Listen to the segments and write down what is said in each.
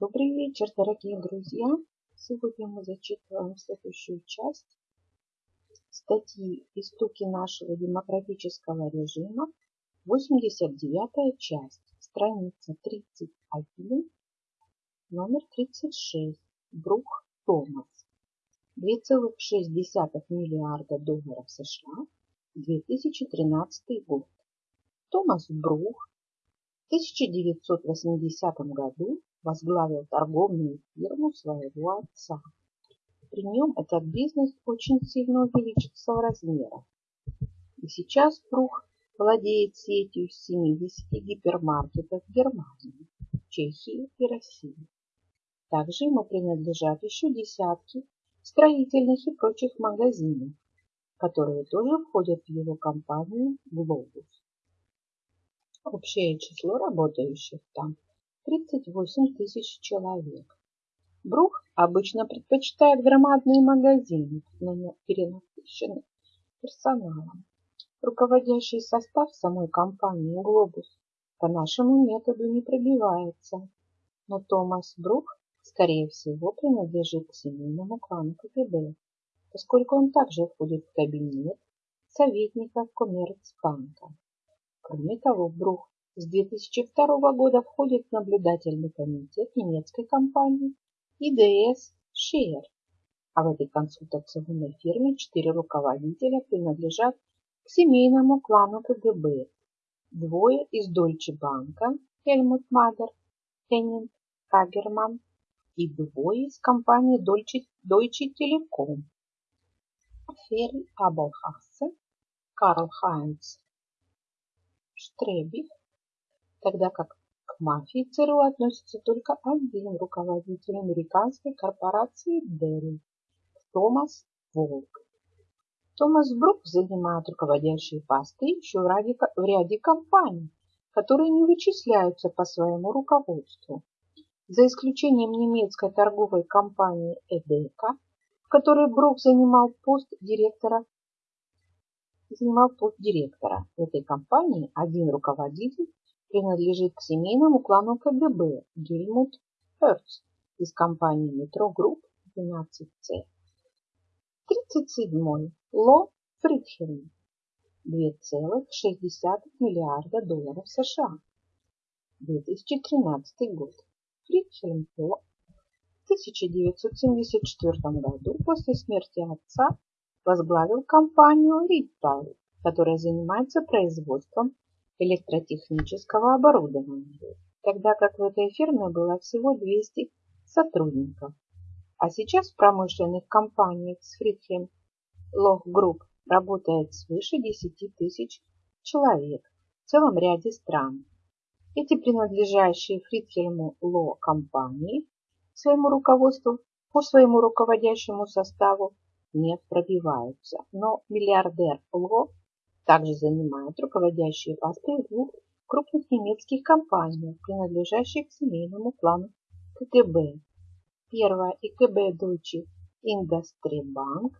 Добрый вечер, дорогие друзья! Сегодня мы зачитываем следующую часть статьи «Истоки нашего демократического режима», 89 часть, страница 31, номер 36, Брух Томас. 2,6 миллиарда долларов США, 2013 год. Томас Брух в 1980 году возглавил торговую фирму своего отца. При нем этот бизнес очень сильно увеличился в размерах. И сейчас Брух владеет сетью 70 гипермаркетов Германии, Чехии и России. Также ему принадлежат еще десятки строительных и прочих магазинов, которые тоже входят в его компанию «Глобус». Общее число работающих там 38 тысяч человек. Брух обычно предпочитает громадные магазины, перенасыщенные персоналом. Руководящий состав самой компании «Глобус» по нашему методу не пробивается, но Томас Брух, скорее всего, принадлежит к семейному клану КГБ, поскольку он также входит в кабинет советников Коммерцбанка. Кроме того, Брух с 2002 года входит в наблюдательный комитет немецкой компании IDS Share, а в этой консультационной фирме четыре руководителя принадлежат к семейному клану КГБ. Двое из Дольче Банка, Хельмут Мадер, Хеннинг Хагерман и двое из компании Deutsche, Deutsche Telekom, Ферри Абелхассе, Карл Хайнц Штребих, тогда как к мафии ЦРУ относится только один руководитель американской корпорации Dell – Томас Волк. Томас Брук занимает руководящие посты еще в ряде, в ряде компаний, которые не вычисляются по своему руководству. За исключением немецкой торговой компании Edeka, в которой Брук занимал пост директора занимал пост директора. Этой компании один руководитель принадлежит к семейному клану КГБ Гельмут Херц из компании Metro Group 12C. 37. Ло Фридхельм 2,6 миллиарда долларов США. 2013 год. Фридхельм Ло в 1974 году после смерти отца возглавил компанию Риттал, которая занимается производством электротехнического оборудования, тогда как в этой фирме было всего 200 сотрудников. А сейчас в промышленных компаниях с Friedhelm Loh Group работает свыше 10 тысяч человек в целом ряде стран. Эти принадлежащие Фридхельму Ло компании своему руководству по своему руководящему составу не пробиваются, но миллиардер Ло также занимает руководящие посты в двух крупных немецких компаниях, принадлежащих к семейному клану КГБ. Первая ИКБ Deutsche Industrie Bank,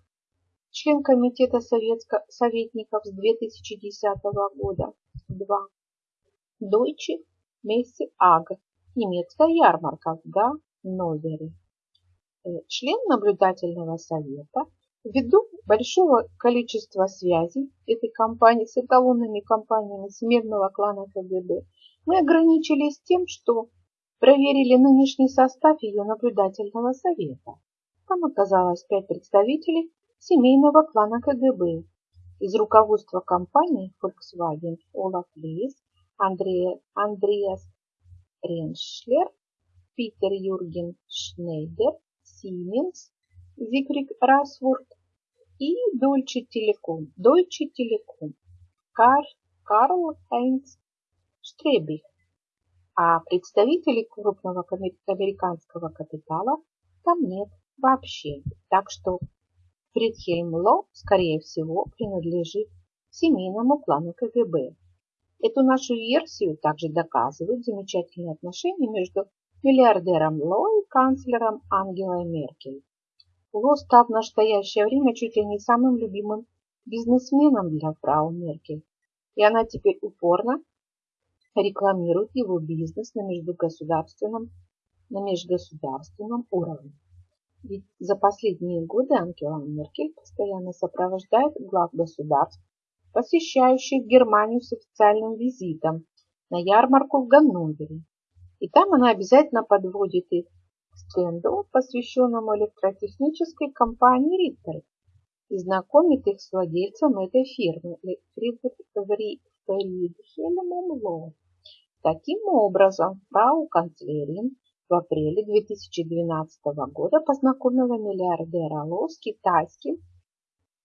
член комитета советско советников с 2010 года. 2. Deutsche Messe AG, немецкая ярмарка в Ганновере. Э, член наблюдательного совета Ввиду большого количества связей этой компании с эталонными компаниями смежного клана КГБ, мы ограничились тем, что проверили нынешний состав ее наблюдательного совета. Там оказалось пять представителей семейного клана КГБ. Из руководства компании Volkswagen Олаф Андрея, Андреас Реншлер, Питер Юрген Шнейдер, Siemens, Зигрид Расворд и Deutsche Telekom, Deutsche Telekom, Кар, Карл Хайнц Штребих, а представителей крупного американского капитала там нет вообще. Так что Фридхельм Ло, скорее всего, принадлежит семейному клану КГБ. Эту нашу версию также доказывают замечательные отношения между миллиардером Ло и канцлером Ангелой Меркель. Ло стал в настоящее время чуть ли не самым любимым бизнесменом для фрау Меркель, и она теперь упорно рекламирует его бизнес на междугосударственном на межгосударственном уровне. Ведь за последние годы Ангела Меркель постоянно сопровождает глав государств, посещающих Германию с официальным визитом на ярмарку в Ганновере. И там она обязательно подводит их стенду, посвященному электротехнической компании Риттер, и знакомит их с владельцем этой фирмы Фридхельмом Ло. Таким образом, фрау канцлерин в апреле 2012 года познакомила миллиардера Ло с китайским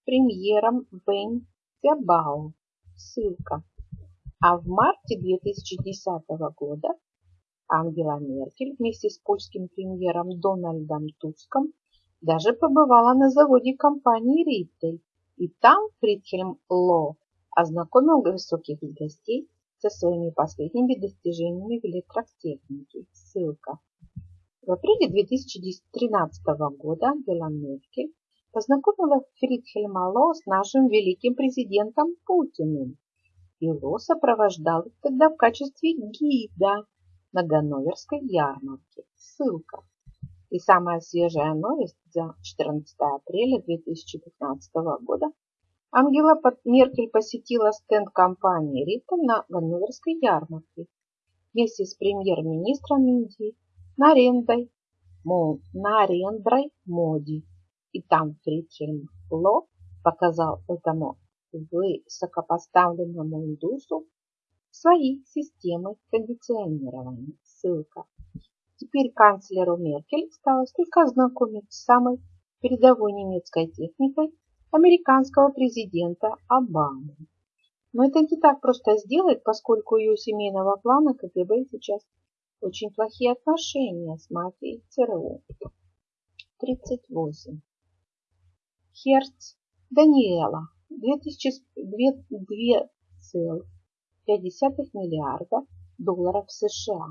премьером Вэнь Цябао. Ссылка. А в марте 2010 года Ангела Меркель вместе с польским премьером Дональдом Туском даже побывала на заводе компании Риттель, и там Фридхельм Ло ознакомил высоких гостей со своими последними достижениями в электротехнике. Ссылка. В апреле 2013 года Ангела Меркель познакомила Фридхельма Ло с нашим великим президентом Путиным. И Ло сопровождал их тогда в качестве гида на Ганноверской ярмарке. Ссылка. И самая свежая новость за 14 апреля 2015 года. Ангела Меркель посетила стенд компании Риттель на Ганноверской ярмарке вместе с премьер-министром Индии Нарендой, Нарендрой Моди. И там Фридхельм Ло показал этому высокопоставленному индусу свои системы кондиционирования. Ссылка. Теперь канцлеру Меркель осталось только ознакомиться с самой передовой немецкой техникой американского президента Обамы. Но это не так просто сделать, поскольку у ее семейного плана КГБ сейчас очень плохие отношения с мафией ЦРУ. 38. Херц Даниэла 2002,5 миллиарда долларов США.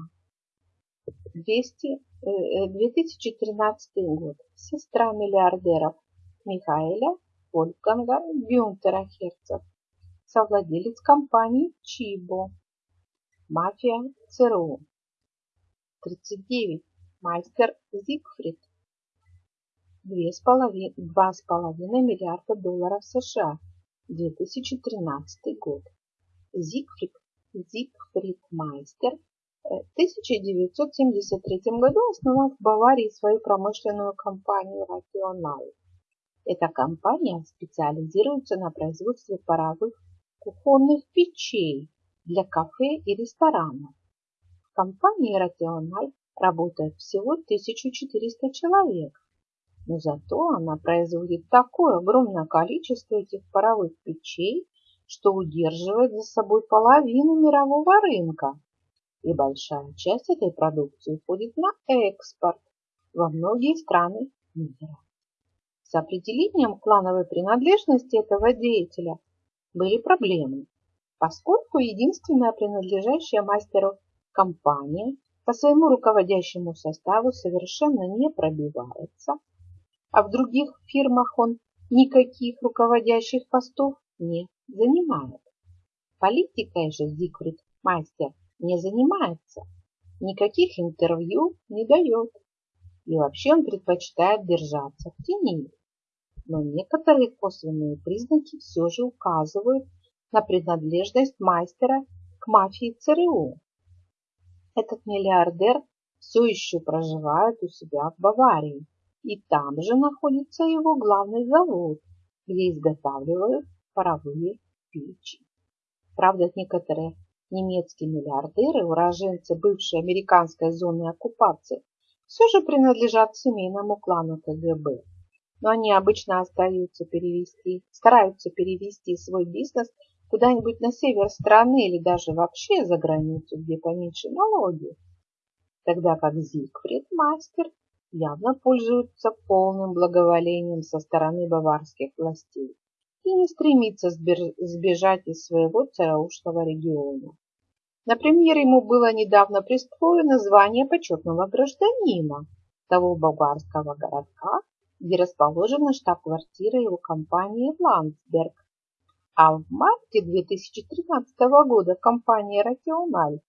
200, 2013 э, год. Сестра миллиардеров Михаэля Вольфганга Гюнтера Херца, совладелец компании Чибо. Мафия ЦРУ. 39. Мастер Зигфрид. 2,5 миллиарда долларов США. 2013 год. Зигфрид, Зигфрид Майстер в 1973 году основал в Баварии свою промышленную компанию «Рациональ». Эта компания специализируется на производстве паровых кухонных печей для кафе и ресторанов. В компании «Рациональ» работает всего 1400 человек, но зато она производит такое огромное количество этих паровых печей, что удерживает за собой половину мирового рынка. И большая часть этой продукции уходит на экспорт во многие страны мира. С определением клановой принадлежности этого деятеля были проблемы, поскольку единственная принадлежащая мастеру компания по своему руководящему составу совершенно не пробивается, а в других фирмах он никаких руководящих постов не занимает. Политикой же Зигфрид Мастер не занимается, никаких интервью не дает. И вообще он предпочитает держаться в тени. Но некоторые косвенные признаки все же указывают на принадлежность мастера к мафии ЦРУ. Этот миллиардер все еще проживает у себя в Баварии и там же находится его главный завод, где изготавливают паровые печи. Правда, некоторые немецкие миллиардеры, уроженцы бывшей американской зоны оккупации, все же принадлежат семейному клану КГБ. Но они обычно остаются перевести, стараются перевести свой бизнес куда-нибудь на север страны или даже вообще за границу, где поменьше налоги. Тогда как Зигфрид Мастер явно пользуется полным благоволением со стороны баварских властей и не стремится сбежать из своего цараушного региона. Например, ему было недавно присвоено звание почетного гражданина того баварского городка, где расположена штаб-квартира его компании Ландсберг. А в марте 2013 года компания «Рациональ»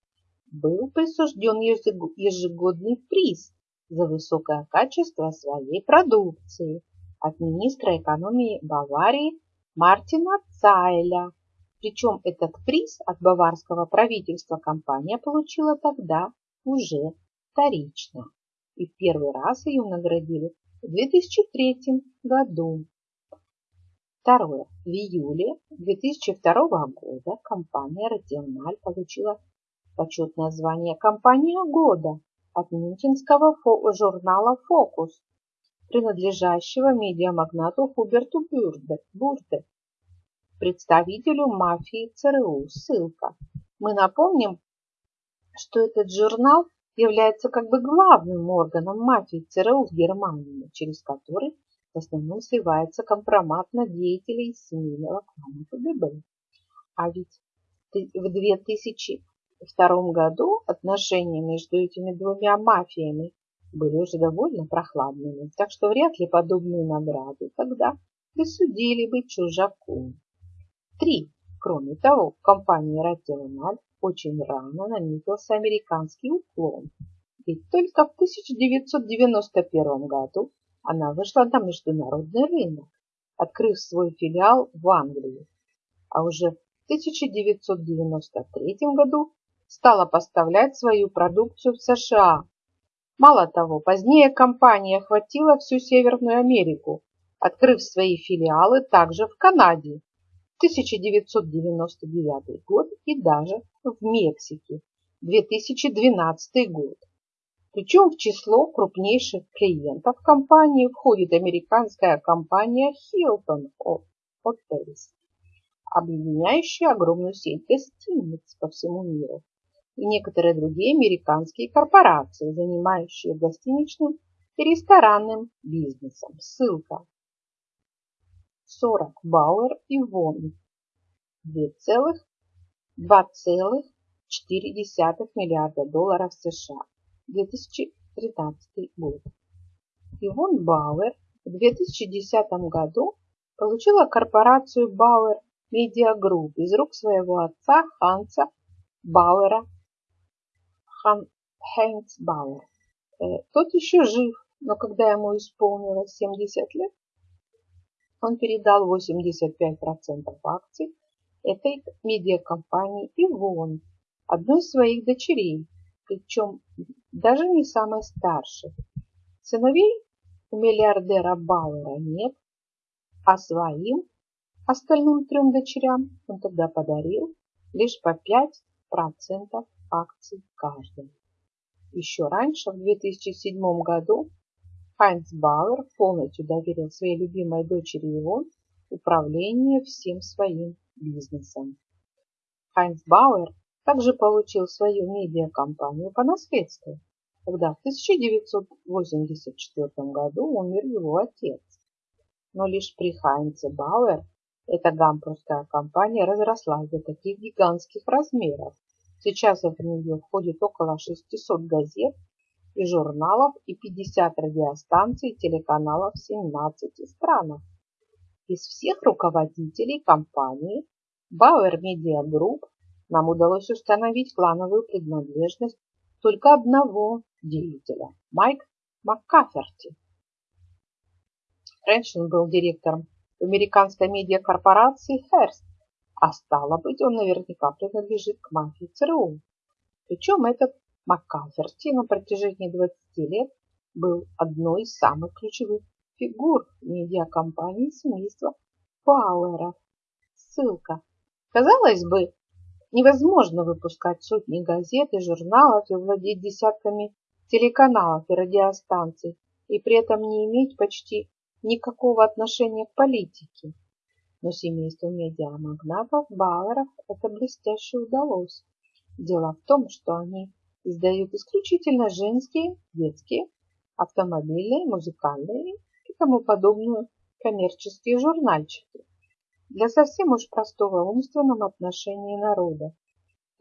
был присужден ежегодный приз за высокое качество своей продукции от министра экономии Баварии Мартина Цайля. Причем этот приз от баварского правительства компания получила тогда уже вторично. И в первый раз ее наградили в 2003 году. Второе. В июле 2002 года компания «Радиональ» получила почетное звание «Компания года» от мюнхенского журнала «Фокус», принадлежащего медиамагнату Хуберту Бурде, представителю мафии ЦРУ. Ссылка. Мы напомним, что этот журнал является как бы главным органом мафии ЦРУ в Германии, через который в основном сливается компромат на деятелей семейного клана КГБ. А ведь в 2002 году отношения между этими двумя мафиями были уже довольно прохладными, так что вряд ли подобные награды тогда присудили бы чужаку. Три. Кроме того, в компании Rational очень рано наметился американский уклон, ведь только в 1991 году она вышла на международный рынок, открыв свой филиал в Англии, а уже в 1993 году стала поставлять свою продукцию в США. Мало того, позднее компания охватила всю Северную Америку, открыв свои филиалы также в Канаде, 1999 год и даже в Мексике 2012 год. Причем в число крупнейших клиентов компании входит американская компания Hilton Hotels, объединяющая огромную сеть гостиниц по всему миру, и некоторые другие американские корпорации, занимающие гостиничным и ресторанным бизнесом. Ссылка 40 Бауэр и Вон 2,4 миллиарда долларов США 2013 год. Ивон Бауэр в 2010 году получила корпорацию Бауэр Media Group из рук своего отца Ханса Бауэра Хан, Хейнц Бауэр. Тот еще жив, но когда ему исполнилось 70 лет, он передал 85% акций этой медиакомпании Ивон, одной из своих дочерей, причем даже не самой старшей. Сыновей у миллиардера Бауэра нет, а своим остальным трем дочерям он тогда подарил лишь по 5% акций каждой. Еще раньше, в 2007 году, Хайнц Бауэр полностью доверил своей любимой дочери Ивон управление всем своим бизнесом. Хайнц Бауэр также получил свою медиакомпанию по наследству, когда в 1984 году умер его отец. Но лишь при Хайнце Бауэр эта гамбургская компания разросла до таких гигантских размеров. Сейчас в нее входит около 600 газет и журналов и 50 радиостанций и телеканалов в 17 странах. Из всех руководителей компании Bauer Media Group нам удалось установить клановую принадлежность только одного деятеля – Майк МакКаферти. Раньше он был директором американской медиакорпорации Hearst, а стало быть, он наверняка принадлежит к мафии ЦРУ. Причем этот МакКаферти на протяжении 20 лет был одной из самых ключевых фигур медиакомпании семейства Пауэров. Ссылка. Казалось бы, невозможно выпускать сотни газет и журналов и владеть десятками телеканалов и радиостанций, и при этом не иметь почти никакого отношения к политике. Но семейству медиамагнатов Бауэров это блестяще удалось. Дело в том, что они издают исключительно женские, детские, автомобильные, музыкальные и тому подобную коммерческие журнальчики для совсем уж простого умственном отношении народа.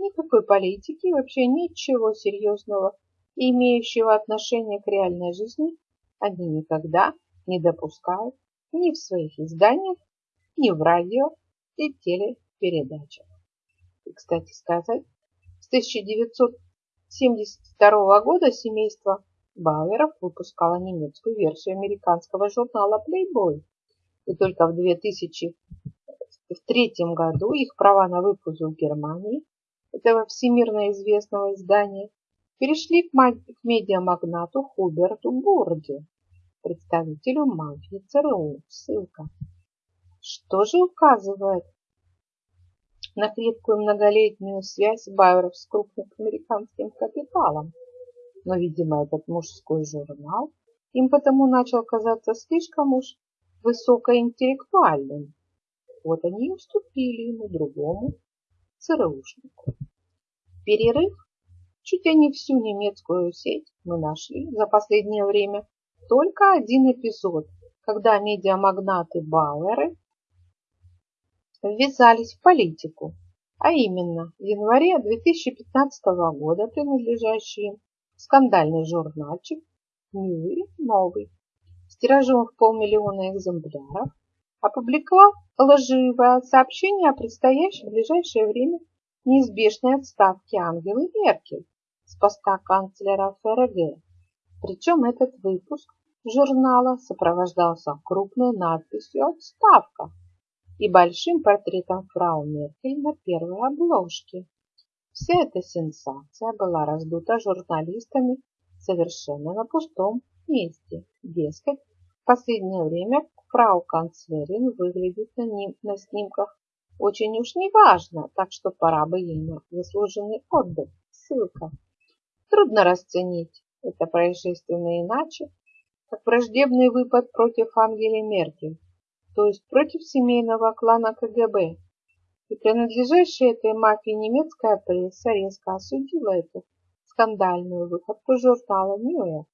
Никакой политики вообще ничего серьезного, имеющего отношение к реальной жизни, они никогда не допускают ни в своих изданиях, ни в радио и телепередачах. И, кстати сказать, с 1900 1972 года семейство Бауэров выпускало немецкую версию американского журнала Playboy. И только в 2003 году их права на выпуск в Германии, этого всемирно известного издания, перешли к, к медиамагнату Хуберту Бурде, представителю мафии ЦРУ. Ссылка. Что же указывает на крепкую многолетнюю связь Байеров с крупным американским капиталом? Но, видимо, этот мужской журнал им потому начал казаться слишком уж высокоинтеллектуальным. Вот они и уступили ему другому ЦРУшнику. Перерыв чуть ли не всю немецкую сеть мы нашли за последнее время только один эпизод, когда медиамагнаты Бауэры ввязались в политику, а именно в январе 2015 года принадлежащий скандальный журнальчик «Мюри Новый» с тиражом в полмиллиона экземпляров опубликовал лживое сообщение о предстоящей в ближайшее время неизбежной отставке Ангелы Меркель с поста канцлера ФРГ. Причем этот выпуск журнала сопровождался крупной надписью «Отставка» и большим портретом фрау Меркель на первой обложке. Вся эта сенсация была раздута журналистами совершенно на пустом месте. Дескать, в последнее время фрау канцлерин выглядит на, ним, на снимках очень уж неважно, так что пора бы ей на заслуженный отдых. Ссылка. Трудно расценить это происшествие иначе, как враждебный выпад против Ангели Меркель, то есть против семейного клана КГБ. И принадлежащая этой мафии немецкая пресса резко осудила эту скандальную выходку журнала «Ньюэ».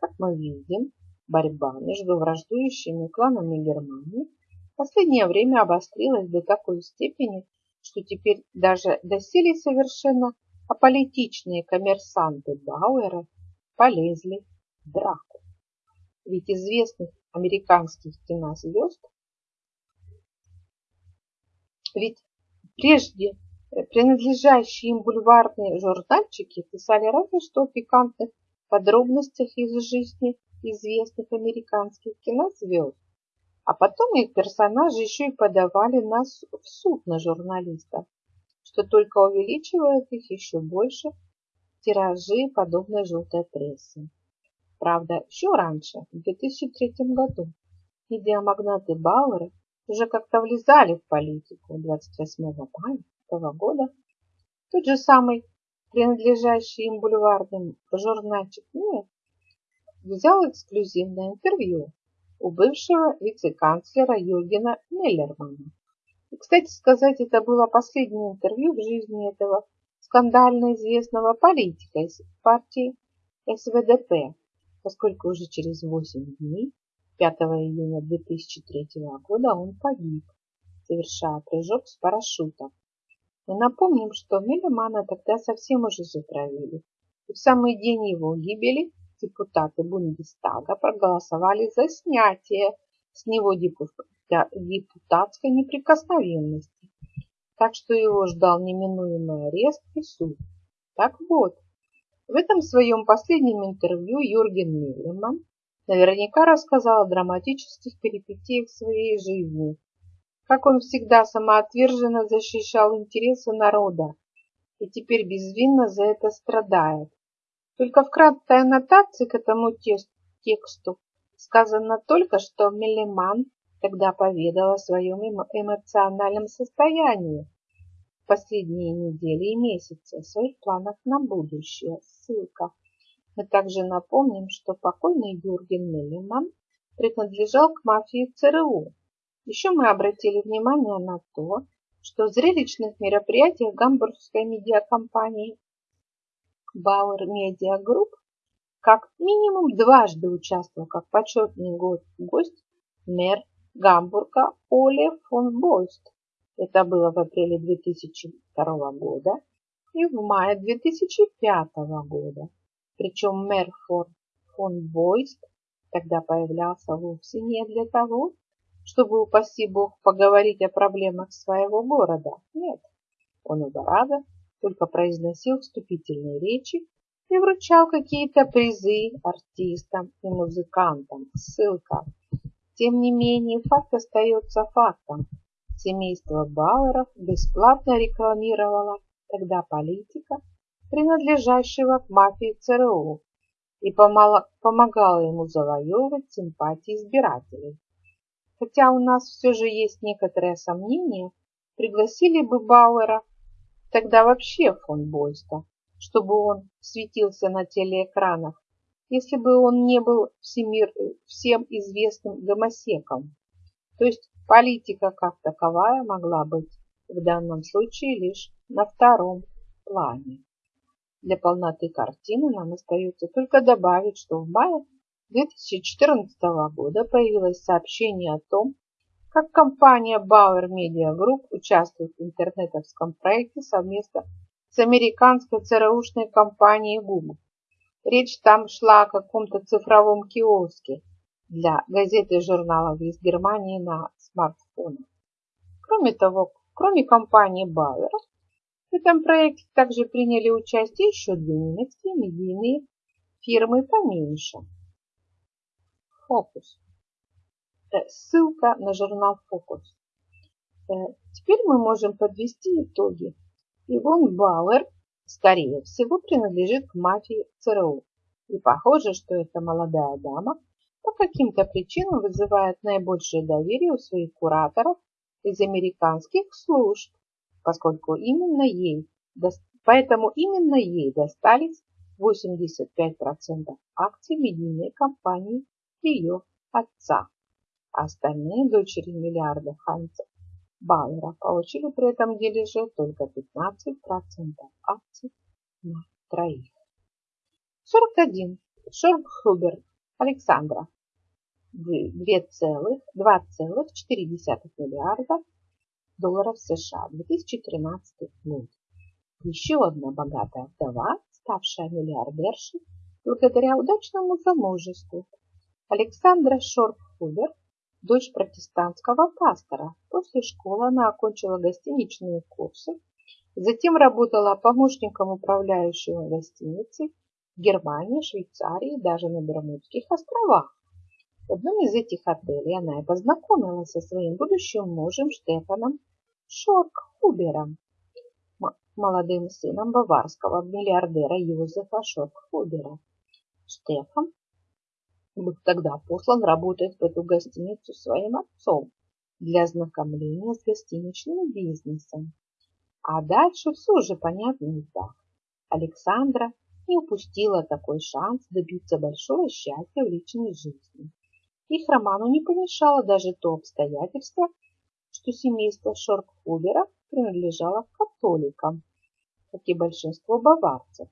Как мы видим, борьба между враждующими кланами Германии в последнее время обострилась до такой степени, что теперь даже доселе совершенно аполитичные коммерсанты Бауэра полезли в драку. Ведь известных американских кинозвезд. Ведь прежде э, принадлежащие им бульварные журнальчики писали разве что о пикантных подробностях из жизни известных американских кинозвезд, а потом их персонажи еще и подавали нас в суд на журналистов, что только увеличивает их еще больше тиражи подобной желтой прессы. Правда, еще раньше, в 2003 году, медиамагнаты Бауэра уже как-то влезали в политику 28 мая этого года. Тот же самый принадлежащий им бульварным журнальчик «Мир» взял эксклюзивное интервью у бывшего вице-канцлера Юргена Меллермана. И, кстати сказать, это было последнее интервью в жизни этого скандально известного политика из партии СВДП, поскольку уже через 8 дней, 5 июня 2003 года, он погиб, совершая прыжок с парашютом. Мы напомним, что Мелемана тогда совсем уже затравили. И в самый день его гибели депутаты Бундестага проголосовали за снятие с него депутатской неприкосновенности. Так что его ждал неминуемый арест и суд. Так вот, в этом своем последнем интервью Юрген Миллеман наверняка рассказал о драматических перипетиях своей жизни, как он всегда самоотверженно защищал интересы народа и теперь безвинно за это страдает. Только в краткой аннотации к этому тексту сказано только, что Мелеман тогда поведал о своем эмоциональном состоянии, последние недели и месяцы своих планах на будущее. Ссылка. Мы также напомним, что покойный Юрген Меллиман принадлежал к мафии ЦРУ. Еще мы обратили внимание на то, что в зрелищных мероприятиях гамбургской медиакомпании Bauer Media Group как минимум дважды участвовал как почетный гость мэр Гамбурга Оле фон Бойст. Это было в апреле 2002 года и в мае 2005 года. Причем мэр фон, Бойст тогда появлялся вовсе не для того, чтобы, упаси бог, поговорить о проблемах своего города. Нет, он раза только произносил вступительные речи и вручал какие-то призы артистам и музыкантам. Ссылка. Тем не менее, факт остается фактом. Семейство Бауэров бесплатно рекламировало тогда политика, принадлежащего к мафии ЦРУ, и помогало ему завоевывать симпатии избирателей. Хотя у нас все же есть некоторые сомнения, пригласили бы Бауэра, тогда вообще фон Бойста, чтобы он светился на телеэкранах, если бы он не был всемир, всем известным гомосеком. То есть политика как таковая могла быть в данном случае лишь на втором плане. Для полноты картины нам остается только добавить, что в мае 2014 года появилось сообщение о том, как компания Bauer Media Group участвует в интернетовском проекте совместно с американской ЦРУшной компанией Google. Речь там шла о каком-то цифровом киоске для газет и журналов из Германии на смартфонах. Кроме того, кроме компании Bauer, в этом проекте также приняли участие еще две немецкие медийные фирмы поменьше. Фокус. Э, ссылка на журнал Фокус. Э, теперь мы можем подвести итоги. Ивон Бауэр, скорее всего, принадлежит к мафии ЦРУ. И похоже, что эта молодая дама по каким-то причинам вызывает наибольшее доверие у своих кураторов из американских служб, поскольку именно ей, поэтому именно ей достались 85% акций медийной компании ее отца. Остальные дочери миллиарда Ханца Бауэра получили при этом дележе только 15% акций на троих. 41. Шорб Хуберт Александра 2,4 миллиарда долларов США 2013 год. Еще одна богатая вдова, ставшая миллиардершей благодаря удачному замужеству. Александра Шорф-Хубер, дочь протестантского пастора. После школы она окончила гостиничные курсы, затем работала помощником управляющего гостиницей Германии, Швейцарии и даже на Бермудских островах. В одном из этих отелей она и познакомилась со своим будущим мужем Штефаном Шоркхубером, молодым сыном баварского миллиардера Юзефа Шоркхубера. Штефан был тогда послан работать в эту гостиницу своим отцом для ознакомления с гостиничным бизнесом. А дальше все уже понятно и так. Александра не упустила такой шанс добиться большого счастья в личной жизни. Их роману не помешало даже то обстоятельство, что семейство Шоркхубера принадлежало к католикам, как и большинство баварцев.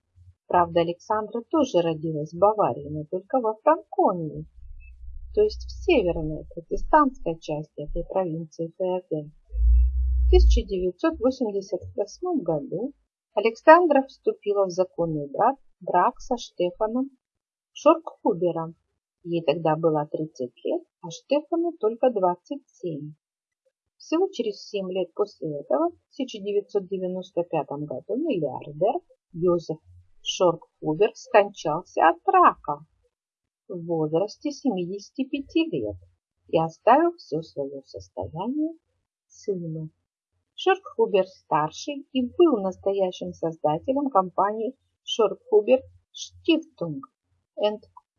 Правда, Александра тоже родилась в Баварии, но только во Франконии, то есть в северной протестантской части этой провинции ФРГ. В 1988 году Александра вступила в законный брак, брак со Штефаном Шоркхубером. Ей тогда было 30 лет, а Штефану только 27. Всего через 7 лет после этого, в 1995 году, миллиардер Йозеф Шоркхубер скончался от рака в возрасте 75 лет и оставил все свое состояние сыну. Шоркхубер-старший и был настоящим создателем компании Шоркхубер Stiftung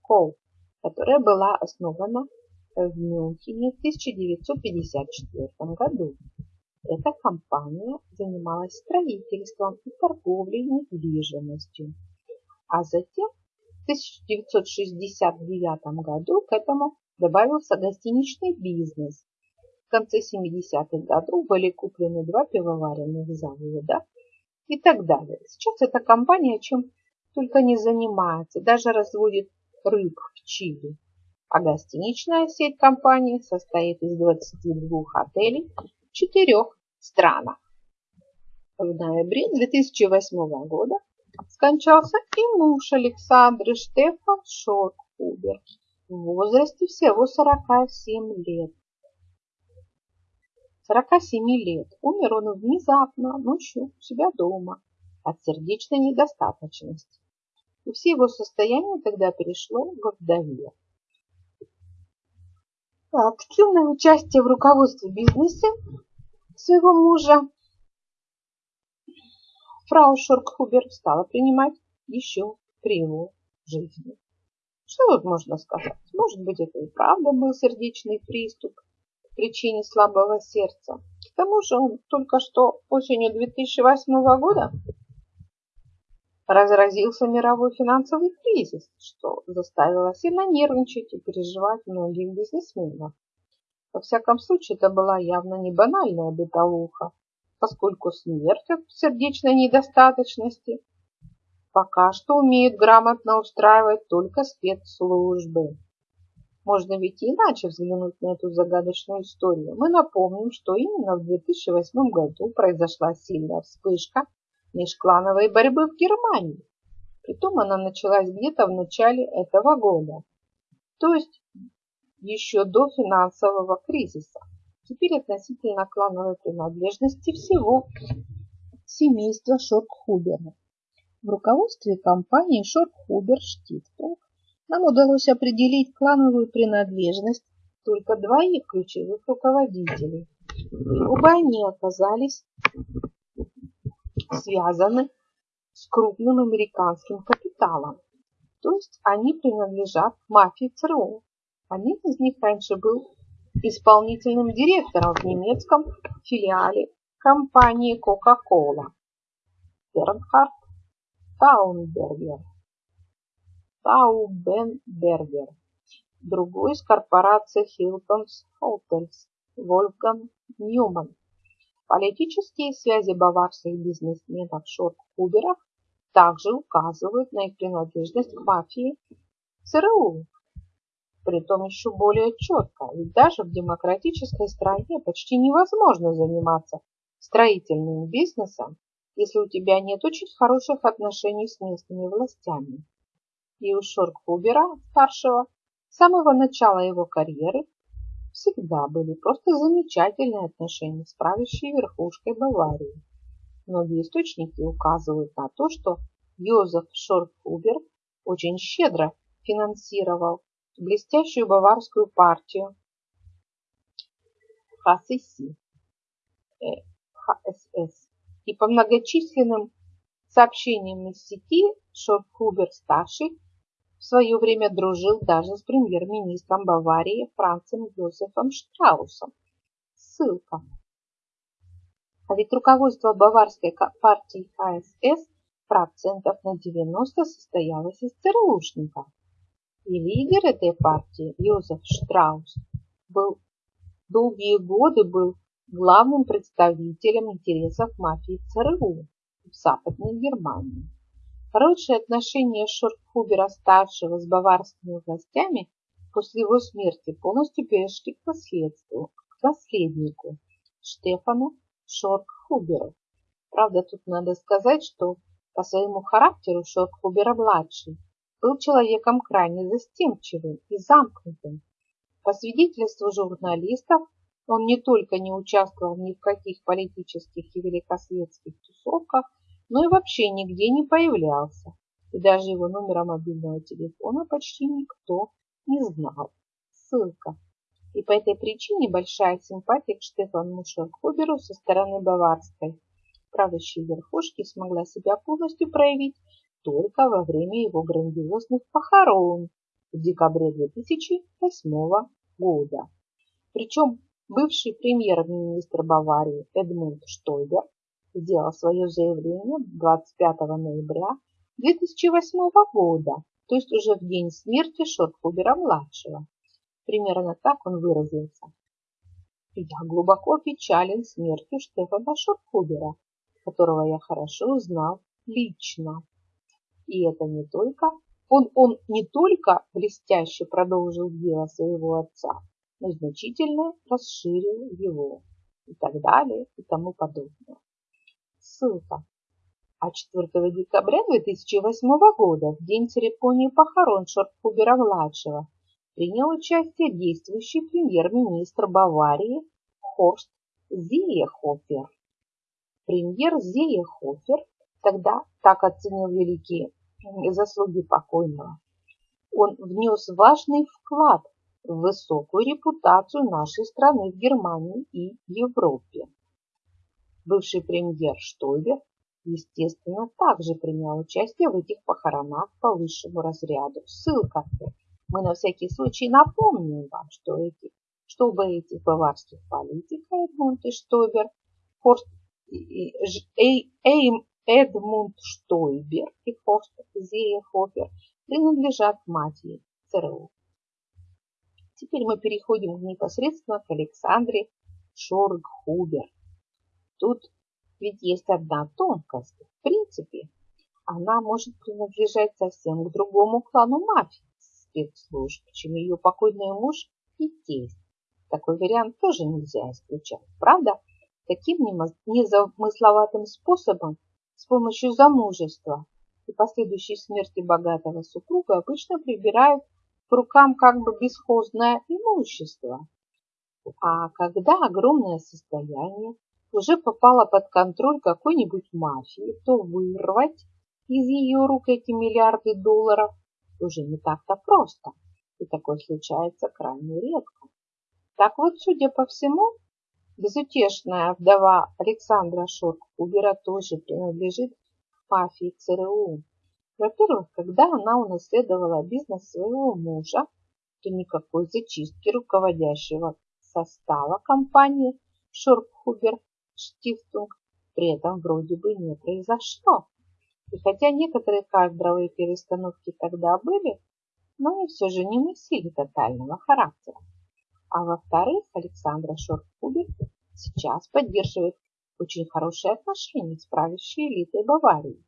Co., которая была основана в Мюнхене в 1954 году. Эта компания занималась строительством и торговлей недвижимостью. А затем в 1969 году к этому добавился гостиничный бизнес. В конце 70-х годов были куплены два пивоваренных завода и так далее. Сейчас эта компания чем только не занимается, даже разводит рыб в Чили. А гостиничная сеть компании состоит из 22 отелей в четырех странах. В ноябре 2008 года скончался и муж Александры Штефан Шоркхубер в возрасте всего 47 лет. 47 лет. Умер он внезапно, ночью у себя дома. от сердечной недостаточности. И все его состояние тогда перешло в вдове. Активное участие в руководстве бизнеса своего мужа фрау Шоркхубер стала принимать еще при его жизни. Что тут можно сказать? Может быть, это и правда был сердечный приступ причине слабого сердца. К тому же он только что осенью 2008 года разразился мировой финансовый кризис, что заставило сильно нервничать и переживать многих бизнесменов. Во всяком случае, это была явно не банальная бытовуха, поскольку смерть от сердечной недостаточности пока что умеют грамотно устраивать только спецслужбы. Можно ведь иначе взглянуть на эту загадочную историю. Мы напомним, что именно в 2008 году произошла сильная вспышка межклановой борьбы в Германии. Притом она началась где-то в начале этого года, то есть еще до финансового кризиса. Теперь относительно клановой принадлежности всего семейства Шоркхубера. В руководстве компании Шоркхубер Штифтинг нам удалось определить клановую принадлежность только двоих ключевых руководителей. Оба они оказались связаны с крупным американским капиталом. То есть они принадлежат мафии ЦРУ. Один из них раньше был исполнительным директором в немецком филиале компании Coca-Cola. Бернхард Таунбергер. Таубенбергер. Другой из корпорации Hilton's Hotels Вольфган Ньюман. Политические связи баварских бизнесменов Шорт-Хуберов также указывают на их принадлежность к мафии ЦРУ. Притом еще более четко, ведь даже в демократической стране почти невозможно заниматься строительным бизнесом, если у тебя нет очень хороших отношений с местными властями. И у Шорт-Хубера, старшего, с самого начала его карьеры всегда были просто замечательные отношения с правящей верхушкой Баварии. Многие источники указывают на то, что Йозеф Шорфубер очень щедро финансировал блестящую баварскую партию ХСС, ХСС. И по многочисленным сообщениям из сети Шорфубер-старший в свое время дружил даже с премьер-министром Баварии Францем Йозефом Штраусом. Ссылка. А ведь руководство баварской партии КСС процентов на 90 состоялось из ЦРУшников. И лидер этой партии, Йозеф Штраус, был долгие годы был главным представителем интересов мафии ЦРУ в Западной Германии. Хорошие отношения Шорфхубера-старшего с баварскими властями после его смерти полностью перешли к наследству, к наследнику Штефану Шорфхуберу. Правда, тут надо сказать, что по своему характеру Шорфхубера-младший был человеком крайне застенчивым и замкнутым. По свидетельству журналистов, он не только не участвовал ни в каких политических и великосветских тусовках, но и вообще нигде не появлялся, и даже его номера мобильного телефона почти никто не знал. Ссылка. И по этой причине большая симпатия к Штефану Шерхуберу со стороны баварской правящей верхушки смогла себя полностью проявить только во время его грандиозных похорон в декабре 2008 года. Причем бывший премьер-министр Баварии Эдмунд Штойбер сделал свое заявление 25 ноября 2008 года, то есть уже в день смерти Шортхубера-младшего. Примерно так он выразился. Я глубоко печален смертью Штефана Шортхубера, которого я хорошо знал лично. И это не только он, он не только блестяще продолжил дело своего отца, но значительно расширил его и так далее и тому подобное. Ссылка. А 4 декабря 2008 года, в день церемонии похорон Шорткубера-младшего, принял участие действующий премьер-министр Баварии Хорст Зиехофер. Премьер Зиехофер Тогда так оценил великие заслуги покойного. Он внес важный вклад в высокую репутацию нашей страны в Германии и Европе. Бывший премьер Штойбер, естественно, также принял участие в этих похоронах по высшему разряду. Ссылка. Мы на всякий случай напомним вам, что эти, чтобы этих баварских политиков Эдмунд и Штойбер, Хорст, Эйм, Эдмунд Штойбер и Хорст Зеехофер принадлежат мафии ЦРУ. Теперь мы переходим непосредственно к Александре Шоргхубер. Тут ведь есть одна тонкость. В принципе, она может принадлежать совсем к другому клану мафии спецслужб, чем ее покойный муж и тесть. Такой вариант тоже нельзя исключать. Правда, таким незамысловатым способом, с помощью замужества и последующей смерти богатого супруга, обычно прибирают к рукам как бы бесхозное имущество. А когда огромное состояние уже попала под контроль какой-нибудь мафии, то вырвать из ее рук эти миллиарды долларов уже не так-то просто, и такое случается крайне редко. Так вот, судя по всему, безутешная вдова Александра Шорк-Убера тоже принадлежит мафии ЦРУ. Во-первых, когда она унаследовала бизнес своего мужа, то никакой зачистки руководящего состава компании Шоркхубер Штифтунг при этом вроде бы не произошло. И хотя некоторые кадровые перестановки тогда были, но они все же не носили тотального характера. А во-вторых, Александра Шорткубер сейчас поддерживает очень хорошие отношения с правящей элитой Баварии.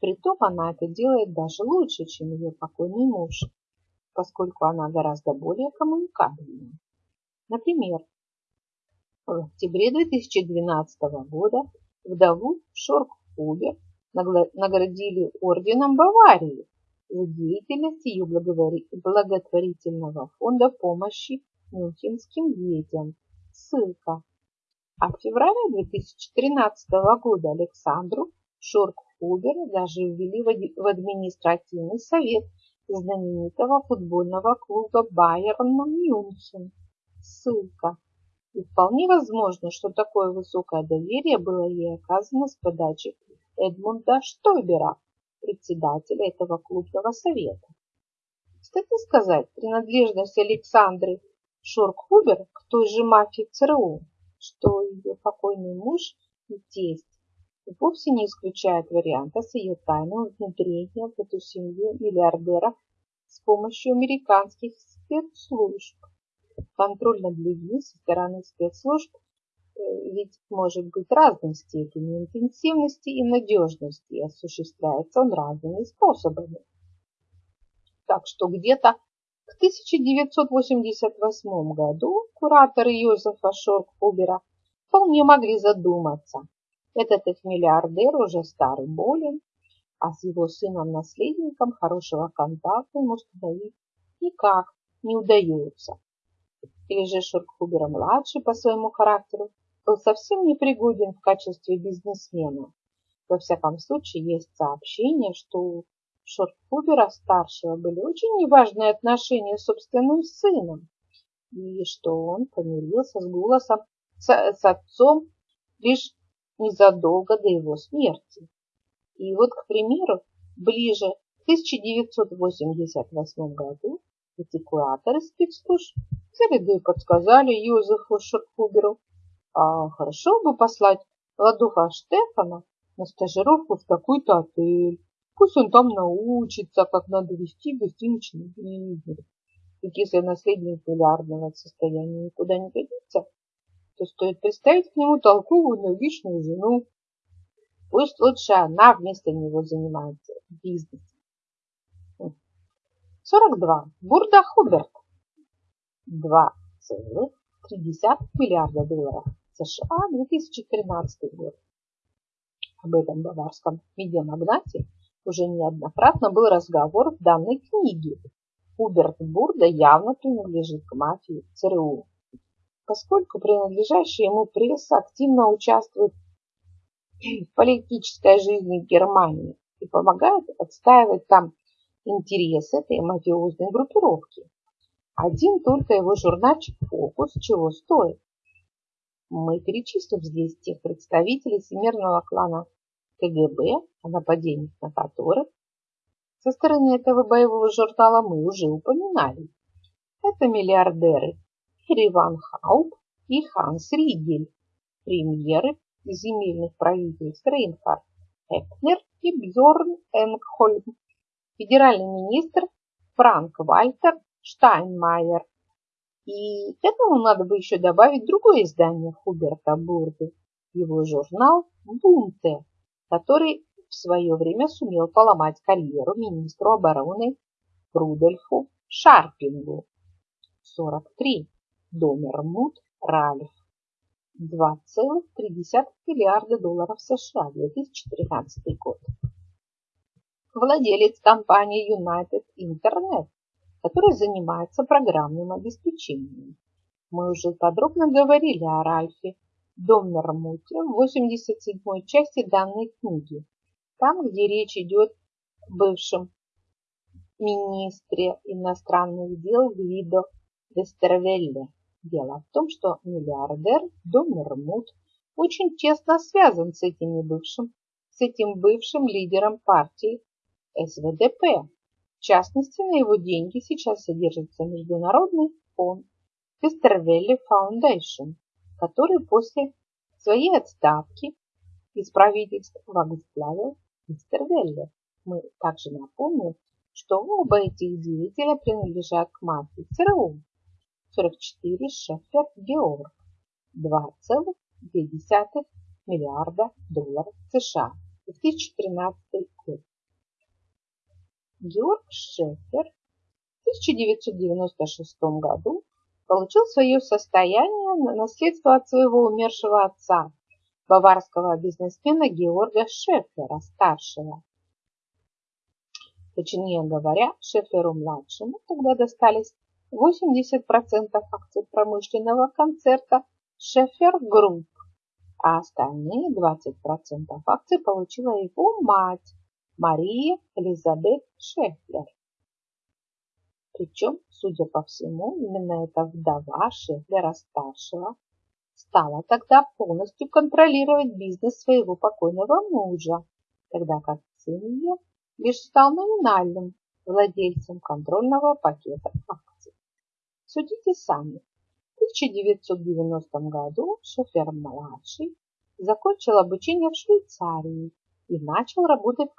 Притом она это делает даже лучше, чем ее покойный муж, поскольку она гораздо более коммуникабельная. Например, в октябре 2012 года вдову Шорк-Хубер наградили орденом Баварии за деятельность ее благотворительного фонда помощи мюнхенским детям. Ссылка. А в феврале 2013 года Александру Шорк-Хубер даже ввели в административный совет знаменитого футбольного клуба Байерн Мюнхен. Ссылка. И вполне возможно, что такое высокое доверие было ей оказано с подачи Эдмунда Штойбера, председателя этого клубного совета. Кстати сказать, принадлежность Александры Шоркхубер к той же мафии ЦРУ, что ее покойный муж и тесть, вовсе не исключает варианта с ее тайным внедрением в эту семью миллиардеров с помощью американских спецслужб контроль над людьми со стороны спецслужб э, ведь может быть разной степени интенсивности и надежности, и осуществляется он разными способами. Так что где-то к 1988 году кураторы Йозефа Шорк-Хубера вполне могли задуматься. Этот их миллиардер уже старый болен, а с его сыном-наследником хорошего контакта ему установить никак не удается или же Шуркхубера-младший по своему характеру был совсем непригоден в качестве бизнесмена. Во всяком случае, есть сообщение, что у Шорткубера-старшего были очень неважные отношения с собственным сыном, и что он помирился с голосом с, с отцом лишь незадолго до его смерти. И вот, к примеру, ближе к 1988 году эти кураторы спецслужб Заведы подсказали Юзефу Шерхуберу, а хорошо бы послать Ладуха Штефана на стажировку в такой-то отель. Пусть он там научится, как надо вести гостиничный бизнес. Ведь если наследник миллиардного состояния никуда не годится, то стоит представить к нему толковую, логичную жену. Пусть лучше она вместо него занимается бизнесом. 42. Бурда Хуберт. 2,3 миллиарда долларов США 2013 год. Об этом баварском медиамагнате уже неоднократно был разговор в данной книге. Хуберт Бурда явно принадлежит к мафии ЦРУ, поскольку принадлежащая ему пресса активно участвует политической жизни Германии и помогает отстаивать там интересы этой мафиозной группировки. Один только его журнальчик «Фокус» чего стоит. Мы перечислим здесь тех представителей всемирного клана КГБ, о нападениях на которых со стороны этого боевого журнала мы уже упоминали. Это миллиардеры Хэри Ван Хауп и Ханс Ригель, премьеры земельных правительств Рейнхард Эпнер и Бьорн Энгхольм, федеральный министр Франк Вальтер Штайнмайер. И к этому надо бы еще добавить другое издание Хуберта Бурды, его журнал «Бунте», который в свое время сумел поломать карьеру министру обороны Рудольфу Шарпингу. 43. Домермут Ральф. 2,3 миллиарда долларов США 2013 год. Владелец компании United Internet, который занимается программным обеспечением. Мы уже подробно говорили о Ральфе Доммермуте в 87 части данной книги, там, где речь идет о бывшем министре иностранных дел Гвидо Вестервелле. Дело в том, что миллиардер Доммермут очень тесно связан с этим бывшим, с этим бывшим лидером партии СВДП. В частности, на его деньги сейчас содержится международный фонд Вестервелле Foundation, который после своей отставки из правительства возглавил мистер. Мы также напомним, что оба этих деятеля принадлежат к мафии ЦРУ. 44 Шефер Георг. 2,2 миллиарда долларов США. 2013 год. Георг Шефер в 1996 году получил свое состояние на наследство от своего умершего отца, баварского бизнесмена Георга Шефера старшего. Точнее говоря, Шефлеру-младшему тогда достались 80% акций промышленного концерна Schaeffler Group, а остальные 20% акций получила его мать Мария Элизабет Шефлер. Причем, судя по всему, именно эта вдова Шефлера-старшего стала тогда полностью контролировать бизнес своего покойного мужа, тогда как ее лишь стал номинальным владельцем контрольного пакета акций. Судите сами. В 1990 году Шофер-младший закончил обучение в Швейцарии и начал работать в